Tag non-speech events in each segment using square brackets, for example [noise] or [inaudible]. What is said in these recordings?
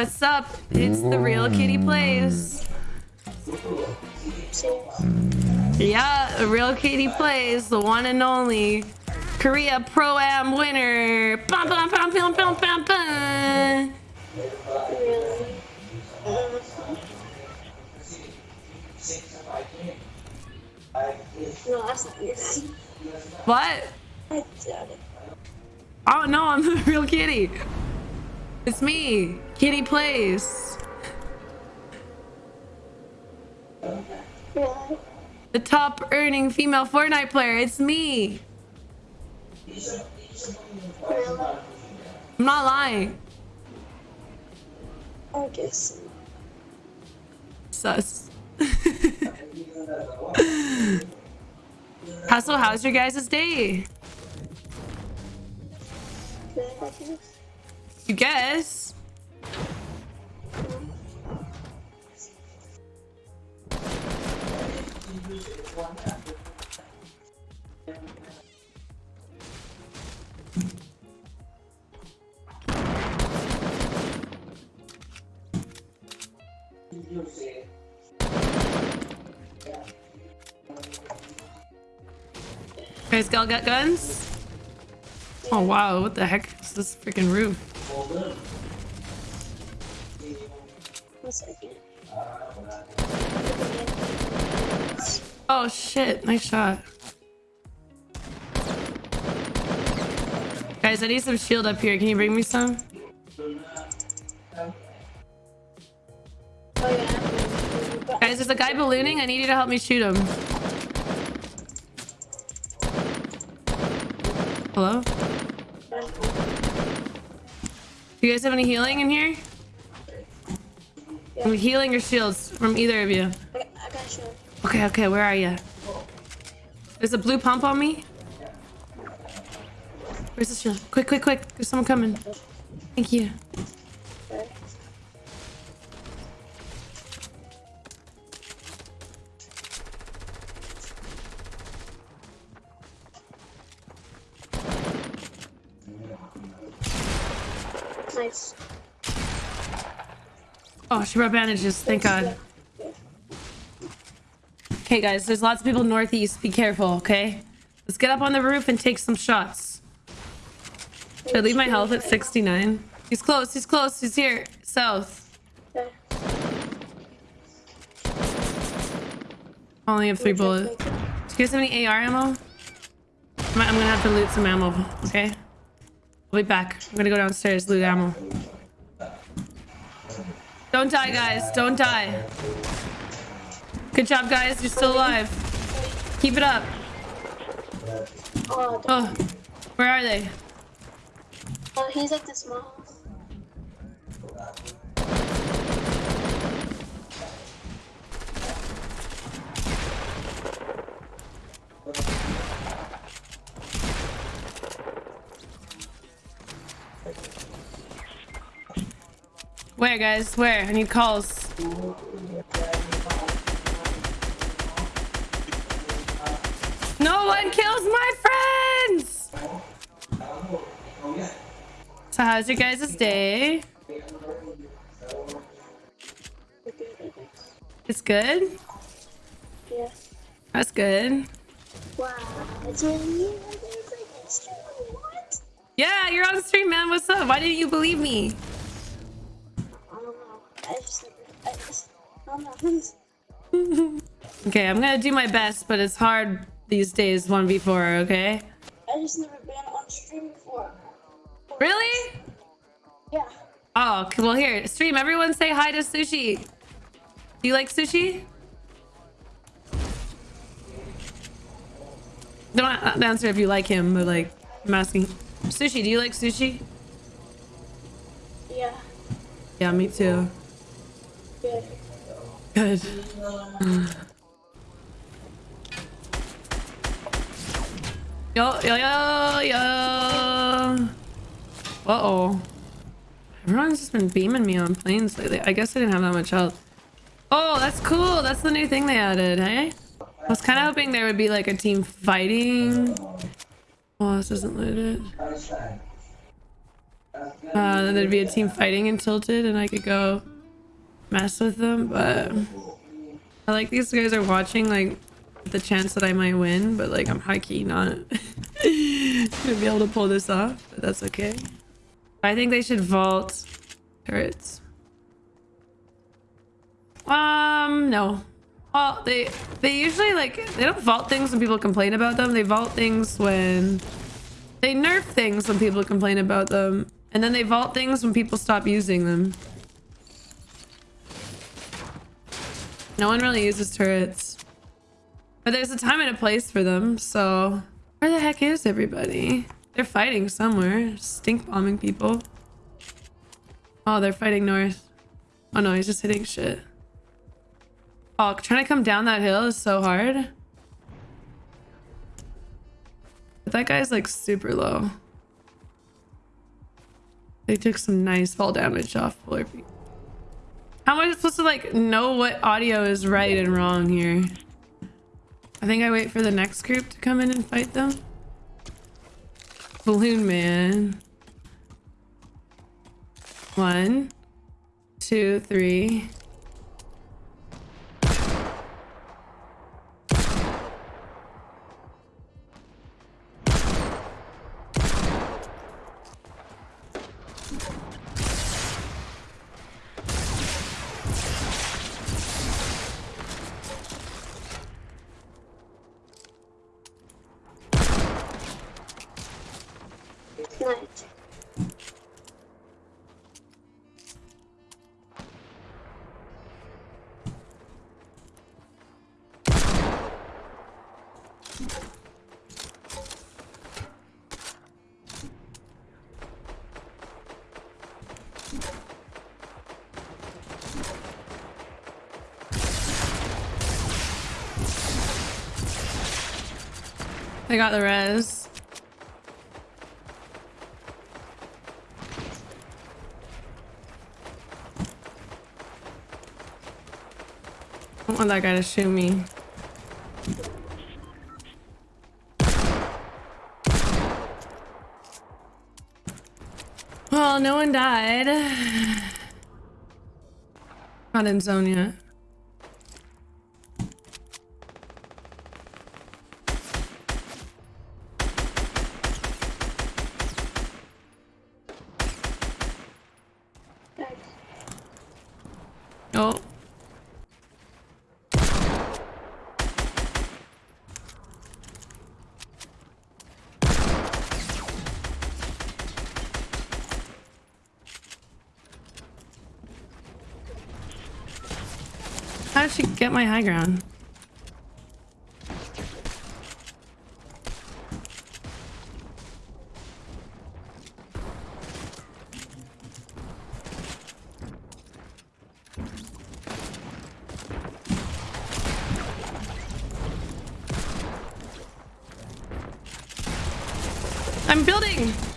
what's up? It's the real kitty plays. Yeah, the real kitty plays, the one and only Korea Pro Am winner. Bum, bum, bum, bum, bum, bum, bum. No, that's not. What? I doubt it. Oh no, I'm the [laughs] real kitty. It's me, Kitty Plays. The top earning female Fortnite player. It's me. I'm not lying. I guess. Sus. [laughs] Hustle, how's your guys' day? You guess? Guys, got got guns? Oh wow, what the heck is this freaking roof? Oh shit, nice shot. Guys, I need some shield up here. Can you bring me some? Guys, there's a guy ballooning. I need you to help me shoot him. Hello? Do you guys have any healing in here? I'm healing your shields from either of you. I, I got you. Okay, okay, where are you? There's a blue pump on me. Where's the shield? Quick, quick, quick. There's someone coming. Thank you. Nice. Oh, she brought bandages. Thank God. Okay, guys, there's lots of people northeast. Be careful, okay? Let's get up on the roof and take some shots. Should I leave my health at 69? He's close. He's close. He's here. South. I only have three bullets. Do you guys have any AR ammo? I'm I'm gonna have to loot some ammo, okay? I'll be back. I'm gonna go downstairs, loot ammo. Don't die, guys. Don't die. Good job, guys. You're still alive. Keep it up. Oh, where are they? oh, he's at the small Where, guys? Where? I need calls. No one kills my friends! So how's your guys' day? It's good? Yeah. That's good. Wow. You. It's like it's true. What? Yeah, you're on stream, man. What's up? Why didn't you believe me? I don't know. I just, I just, I don't know. [laughs] Okay, I'm gonna do my best, but it's hard these days 1v4, okay? I just never been on stream before. Really? Yeah. Oh, well here, stream, everyone say hi to Sushi. Do you like sushi? Don't uh, answer if you like him, but like, I'm asking. Sushi, do you like sushi? Yeah. Yeah, me too. Good. Good. Yo, yo, yo, yo. Uh-oh. Everyone's just been beaming me on planes lately. I guess I didn't have that much health. Oh, that's cool. That's the new thing they added, hey? I was kind of hoping there would be like a team fighting. Oh, this isn't loaded. Uh, then there'd be a team fighting in Tilted and I could go mess with them, but I like these guys are watching like the chance that I might win, but like I'm high key not [laughs] gonna be able to pull this off, but that's okay. I think they should vault turrets. Um, no. Well, they they usually like they don't vault things when people complain about them. They vault things when they nerf things when people complain about them, and then they vault things when people stop using them. No one really uses turrets. But there's a time and a place for them, so... Where the heck is everybody? They're fighting somewhere. Stink bombing people. Oh, they're fighting north. Oh no, he's just hitting shit. Oh, trying to come down that hill is so hard. But that guy's like super low. They took some nice fall damage off Peak. How am I supposed to like know what audio is right and wrong here? I think I wait for the next group to come in and fight them. Balloon man. One, two, three. They got the res. I want that guy to shoot me. Well, no one died. [sighs] Not in zone yet. Oh. How did she get my high ground? I'm building!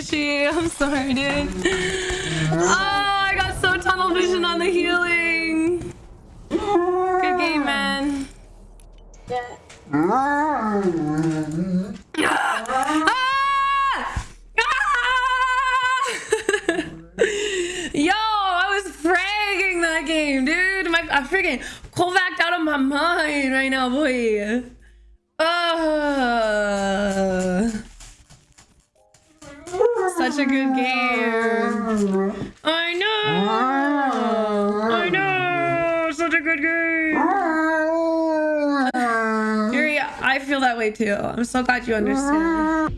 Sushi. I'm sorry, dude. Oh, I got so tunnel vision on the healing. Good game, man. Yeah. Ah! Ah! [laughs] Yo, I was fragging that game, dude. My, I freaking Kovac out of my mind right now, boy. Uh, such a good game. I know. I know. Such a good game. Yuri, I feel that way too. I'm so glad you understand.